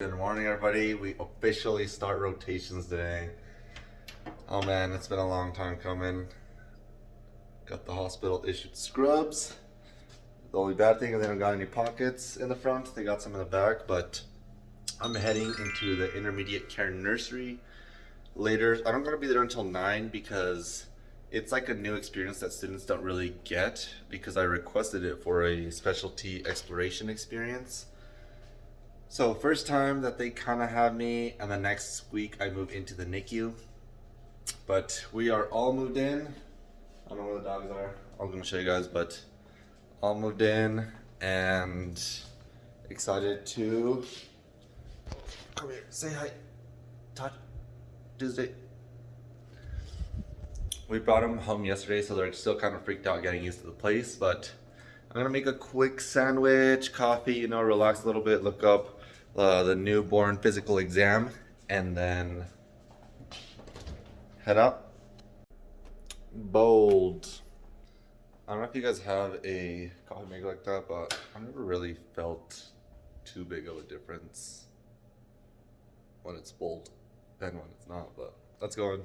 Good morning, everybody. We officially start rotations today. Oh man, it's been a long time coming. Got the hospital issued scrubs. The only bad thing is they don't got any pockets in the front. They got some in the back, but I'm heading into the intermediate care nursery later. I don't gotta be there until nine because it's like a new experience that students don't really get because I requested it for a specialty exploration experience. So first time that they kind of have me and the next week I move into the NICU. But we are all moved in. I don't know where the dogs are. I'm gonna show you guys, but all moved in and excited to come here, say hi. Todd, Tuesday. We brought them home yesterday, so they're still kind of freaked out getting used to the place, but I'm gonna make a quick sandwich, coffee, you know, relax a little bit, look up uh, the newborn physical exam, and then head up. Bold. I don't know if you guys have a coffee maker like that, but I've never really felt too big of a difference when it's bold and when it's not, but let's go on.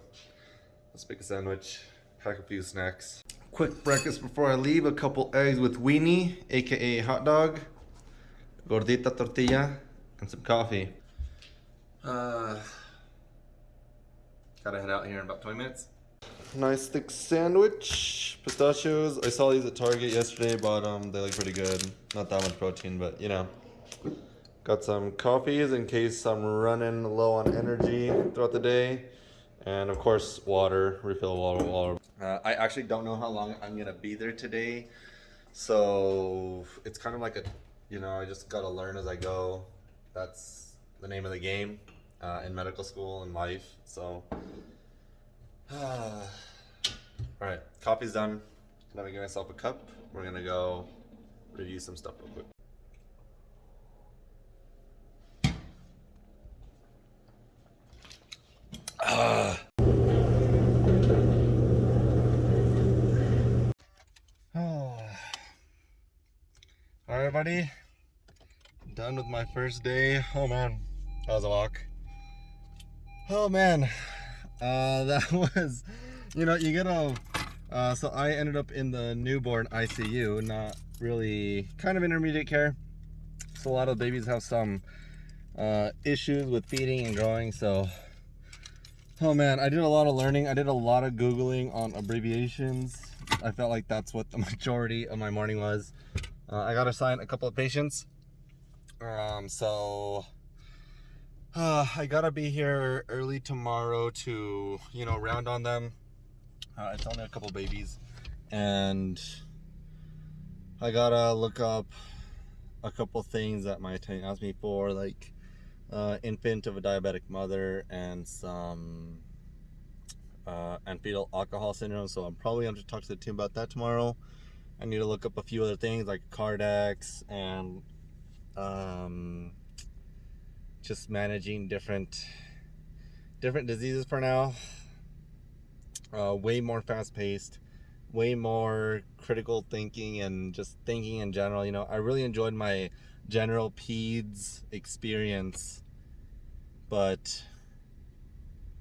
Let's make a sandwich, pack a few snacks. Quick breakfast before I leave, a couple eggs with weenie, aka hot dog, gordita tortilla, and some coffee. Uh, gotta head out here in about 20 minutes. Nice thick sandwich, pistachios. I saw these at Target yesterday, bought them. They look pretty good. Not that much protein, but you know. Got some coffees in case I'm running low on energy throughout the day. And of course, water, refill water, water. Uh, I actually don't know how long I'm gonna be there today. So it's kind of like a, you know, I just gotta learn as I go. That's the name of the game uh, in medical school and life. So, all right, coffee's done. Let me get myself a cup. We're gonna go review some stuff real quick. Ah. All right, buddy. Done with my first day. Oh man, that was a walk. Oh man, uh, that was, you know, you get a. Uh, so I ended up in the newborn ICU, not really kind of intermediate care. So a lot of babies have some uh, issues with feeding and growing. So Oh man, I did a lot of learning. I did a lot of Googling on abbreviations. I felt like that's what the majority of my morning was. Uh, I got assigned a couple of patients. Um, so uh, I gotta be here early tomorrow to, you know, round on them. Uh, it's only a couple babies. And I gotta look up a couple things that my attendant asked me for, like uh, infant of a diabetic mother and some uh, and fetal alcohol syndrome. So I'm probably going to talk to the team about that tomorrow. I need to look up a few other things like Cardex and um, just managing different different diseases for now. Uh, way more fast paced, way more critical thinking and just thinking in general. You know, I really enjoyed my general peds experience but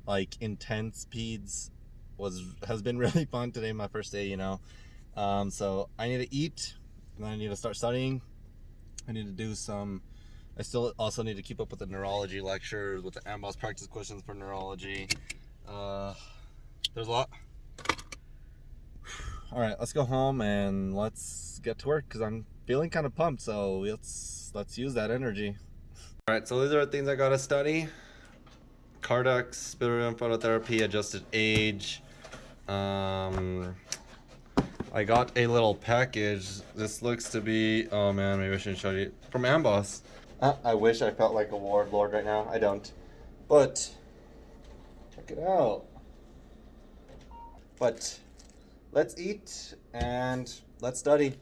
like intense peds was has been really fun today my first day you know um, so I need to eat and I need to start studying I need to do some I still also need to keep up with the neurology lectures with the AMBOSS practice questions for neurology uh, there's a lot all right let's go home and let's get to work because I'm feeling kind of pumped so let's let's use that energy all right, so these are the things I gotta study. Cardex, bilirubin phototherapy, adjusted age. Um, I got a little package. This looks to be, oh man, maybe I shouldn't show you. From Amboss. Uh, I wish I felt like a warlord right now. I don't. But, check it out. But, let's eat and let's study.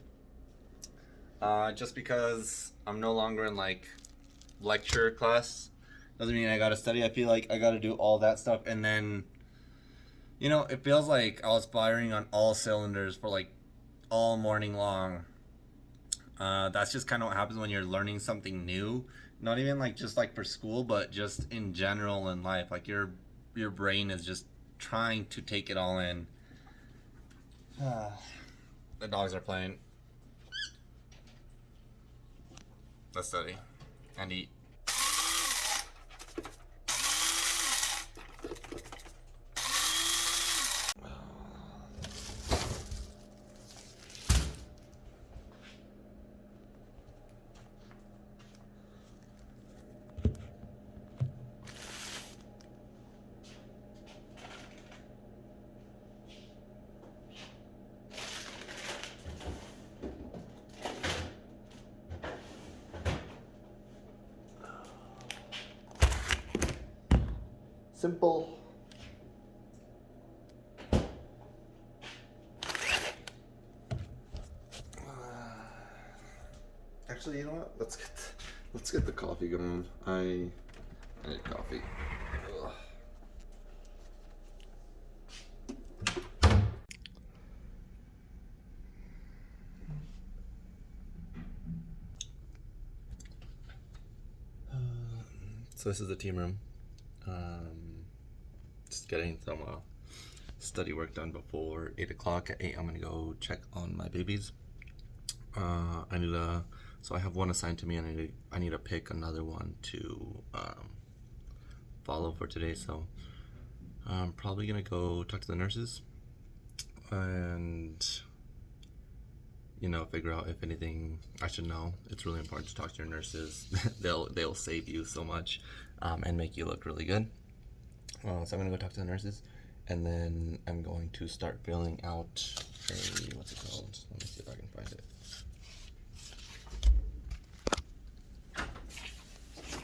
Uh, just because I'm no longer in like lecture class doesn't mean I gotta study. I feel like I gotta do all that stuff and then you know, it feels like I was firing on all cylinders for like all morning long. Uh, that's just kind of what happens when you're learning something new not even like just like for school, but just in general in life. Like your your brain is just trying to take it all in. the dogs are playing. Let's study and eat. Simple. Actually, you know what? Let's get the, let's get the coffee going. I I need coffee. Ugh. So this is the team room. Um, just getting some uh, study work done before eight o'clock. At eight, I'm gonna go check on my babies. Uh, I need to. So I have one assigned to me, and I need. I need to pick another one to um, follow for today. So I'm probably gonna go talk to the nurses and you know figure out if anything I should know. It's really important to talk to your nurses. they'll they'll save you so much um, and make you look really good. Uh, so I'm gonna go talk to the nurses, and then I'm going to start filling out a what's it called? Let me see if I can find it.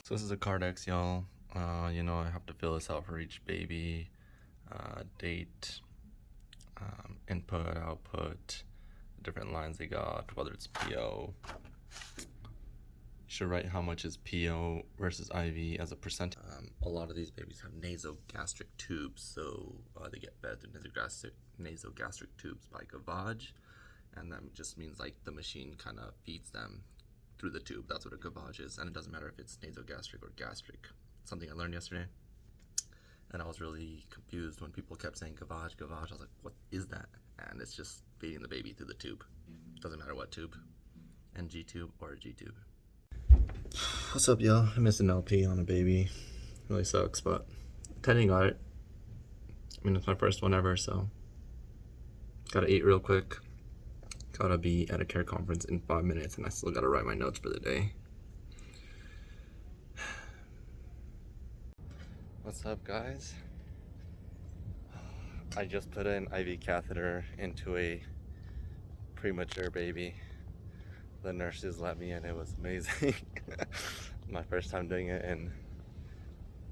So this is a Cardex, y'all. Uh, you know I have to fill this out for each baby. Uh, date, um, input, output, different lines they got, whether it's PO. Should write how much is PO versus IV as a percent. Um, a lot of these babies have nasogastric tubes, so uh, they get fed through nasogastric, nasogastric tubes by gavage, and that just means like the machine kind of feeds them through the tube. That's what a gavage is, and it doesn't matter if it's nasogastric or gastric. Something I learned yesterday and I was really confused when people kept saying gavage, gavage. I was like, what is that? And it's just feeding the baby through the tube. Doesn't matter what tube, NG tube or G tube. What's up, y'all? I missed an LP on a baby. Really sucks, but Teddy got it. I mean, it's my first one ever, so gotta eat real quick. Gotta be at a care conference in five minutes, and I still gotta write my notes for the day. What's up, guys? I just put an IV catheter into a premature baby. The nurses let me in. It was amazing. My first time doing it in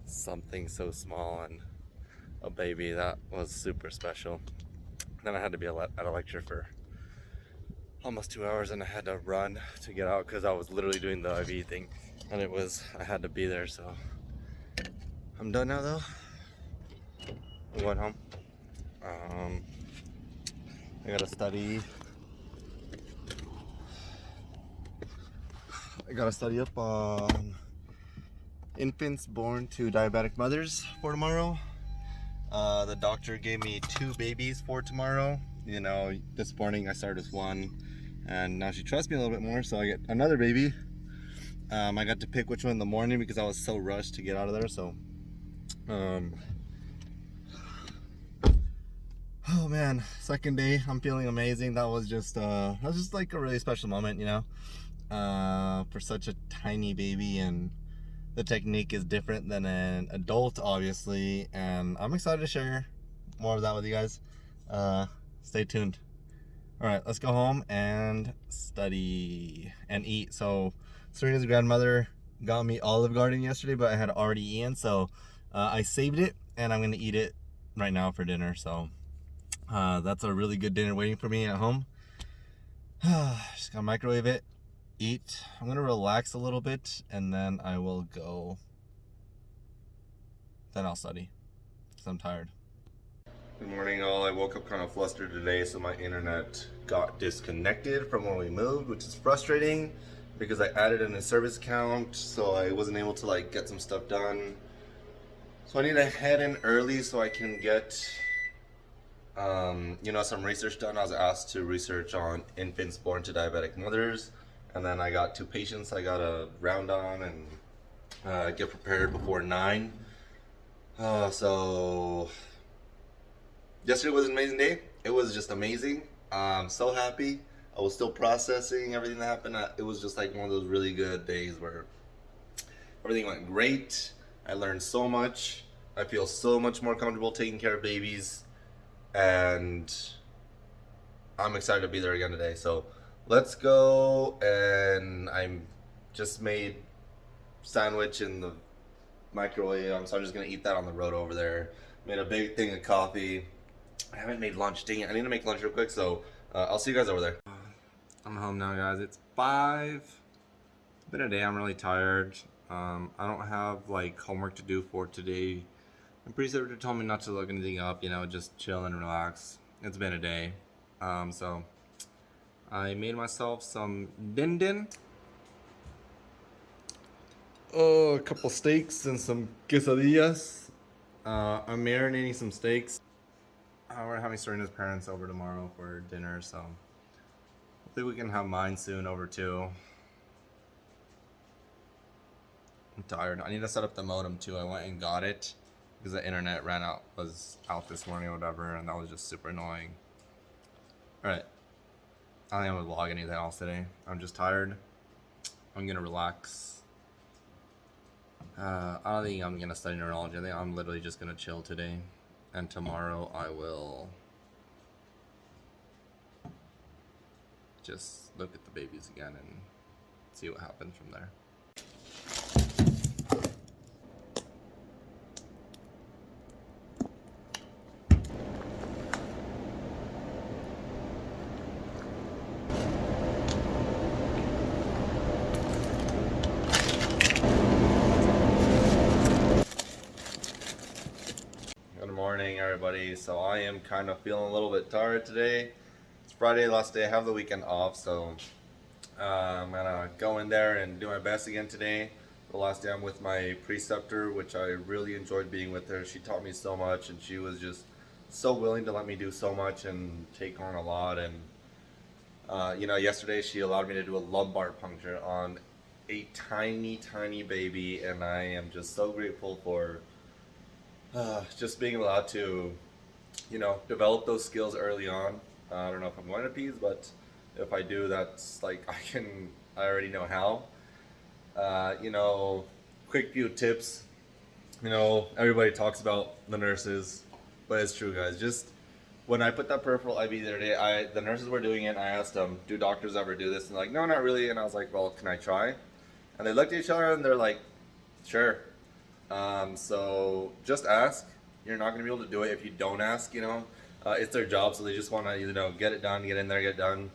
something so small and a baby. That was super special. Then I had to be at a lecture for almost two hours and I had to run to get out because I was literally doing the IV thing and it was, I had to be there so I'm done now though. I'm going home. Um, I gotta study. I gotta study up on infants born to diabetic mothers for tomorrow. Uh, the doctor gave me two babies for tomorrow. You know, this morning I started with one, and now she trusts me a little bit more, so I get another baby. Um, I got to pick which one in the morning because I was so rushed to get out of there, so um, oh man, second day, I'm feeling amazing. That was just, uh, that was just like a really special moment, you know, uh, for such a tiny baby and the technique is different than an adult, obviously, and I'm excited to share more of that with you guys. Uh, stay tuned. All right, let's go home and study and eat. So Serena's grandmother got me Olive Garden yesterday, but I had already eaten, so uh, I saved it and I'm gonna eat it right now for dinner. So uh, that's a really good dinner waiting for me at home. Just gotta microwave it, eat. I'm gonna relax a little bit and then I will go. Then I'll study because I'm tired. Good morning all. I woke up kind of flustered today so my internet got disconnected from when we moved which is frustrating because I added in a service account, so I wasn't able to like get some stuff done. So I need to head in early so I can get, um, you know, some research done. I was asked to research on infants born to diabetic mothers, and then I got two patients I got to round on and uh, get prepared before nine. Uh, so yesterday was an amazing day. It was just amazing. I'm so happy. I was still processing everything that happened. It was just like one of those really good days where everything went great. I learned so much. I feel so much more comfortable taking care of babies. And I'm excited to be there again today. So let's go. And I'm just made sandwich in the microwave. So I'm just gonna eat that on the road over there. Made a big thing of coffee. I haven't made lunch. Dang it! I need to make lunch real quick. So uh, I'll see you guys over there. I'm home now, guys. It's five. It's been a day. I'm really tired. Um, I don't have like homework to do for today. Sure they told me not to look anything up. You know, just chill and relax. It's been a day. Um, so I made myself some din din. Oh, a couple steaks and some quesadillas. Uh, I'm marinating some steaks. Uh, we're having Serena's parents over tomorrow for dinner, so hopefully we can have mine soon over too. I'm tired. I need to set up the modem too. I went and got it because the internet ran out, was out this morning or whatever, and that was just super annoying. Alright. I don't think I'm gonna vlog anything else today. I'm just tired. I'm gonna relax. Uh, I don't think I'm gonna study neurology. I think I'm literally just gonna chill today. And tomorrow I will just look at the babies again and see what happens from there. Good morning, everybody. So I am kind of feeling a little bit tired today. It's Friday, last day. I have the weekend off, so uh, I'm gonna go in there and do my best again today. The last day I'm with my preceptor, which I really enjoyed being with her. She taught me so much, and she was just so willing to let me do so much and take on a lot. And uh, you know, yesterday she allowed me to do a lumbar puncture on a tiny, tiny baby, and I am just so grateful for uh, just being allowed to, you know, develop those skills early on. Uh, I don't know if I'm going to peds, but if I do, that's like I can. I already know how. Uh, you know, quick few tips. You know, everybody talks about the nurses, but it's true, guys. Just when I put that peripheral IV the other day, I the nurses were doing it. I asked them, "Do doctors ever do this?" And like, "No, not really." And I was like, "Well, can I try?" And they looked at each other and they're like, "Sure." Um, so just ask. You're not to be able to do it if you don't ask. You know, uh, it's their job, so they just want to you know get it done, get in there, get it done,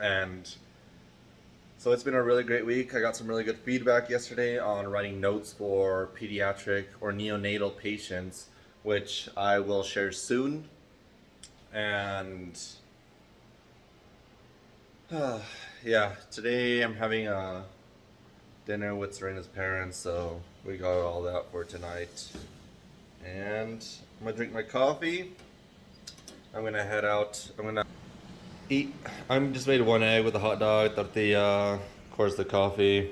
and so it's been a really great week. I got some really good feedback yesterday on writing notes for pediatric or neonatal patients, which I will share soon. And uh, yeah, today I'm having a dinner with Serena's parents, so we got all that for tonight. And I'm gonna drink my coffee. I'm gonna head out. I'm gonna eat. I'm just made one egg with a hot dog, tortilla, of course the coffee.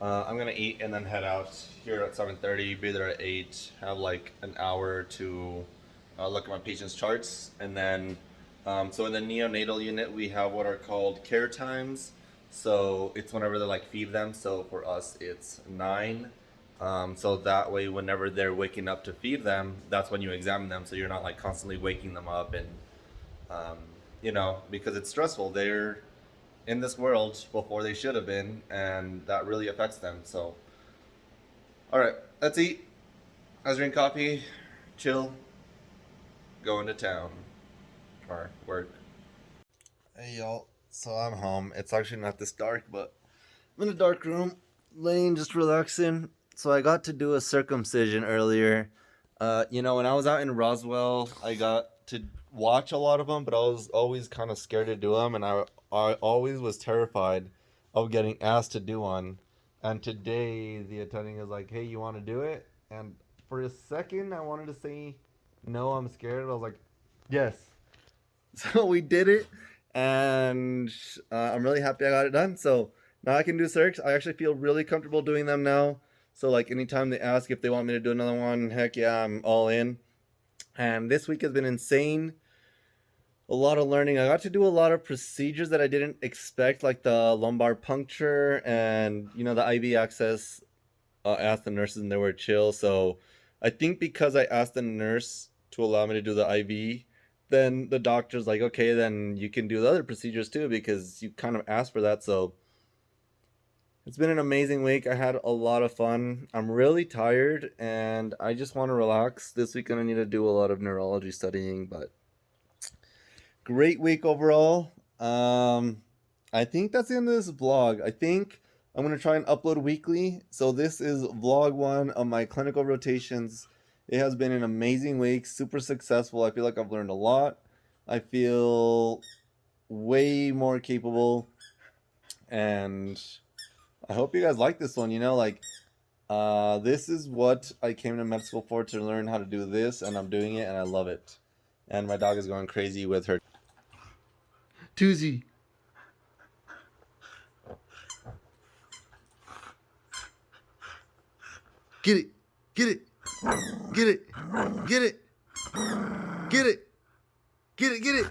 Uh, I'm gonna eat and then head out here at 7:30. Be there at 8. Have like an hour to uh, look at my patient's charts, and then um, so in the neonatal unit we have what are called care times. So it's whenever they like feed them. So for us it's nine. Um, so that way, whenever they're waking up to feed them, that's when you examine them. So you're not like constantly waking them up and um, you know, because it's stressful. They're in this world before they should have been, and that really affects them. So, all right, let's eat. Let's drink coffee, chill, go into town, or work. Hey y'all, so I'm home. It's actually not this dark, but I'm in a dark room, laying just relaxing. So I got to do a circumcision earlier. Uh, you know, when I was out in Roswell, I got to watch a lot of them, but I was always kind of scared to do them, and I I always was terrified of getting asked to do one. And today the attending is like, "Hey, you want to do it?" And for a second, I wanted to say, "No, I'm scared." But I was like, "Yes." So we did it, and uh, I'm really happy I got it done. So now I can do circs. I actually feel really comfortable doing them now. So like anytime they ask if they want me to do another one, heck yeah, I'm all in. And this week has been insane. A lot of learning. I got to do a lot of procedures that I didn't expect, like the lumbar puncture and you know the IV access. Uh, asked the nurses and they were chill. So I think because I asked the nurse to allow me to do the IV, then the doctor's like, okay, then you can do the other procedures too because you kind of asked for that. So it's been an amazing week. I had a lot of fun. I'm really tired and I just want to relax. This week I need to do a lot of neurology studying, but great week overall. Um, I think that's the end of this vlog. I think I'm going to try and upload weekly. So this is vlog one of my clinical rotations. It has been an amazing week, super successful. I feel like I've learned a lot. I feel way more capable. And I hope you guys like this one. You know, like, uh, this is what I came to med school for to learn how to do this. And I'm doing it and I love it. And my dog is going crazy with her. Toozy. Get it. Get it. Get it. Get it. Get it. Get it. Get it.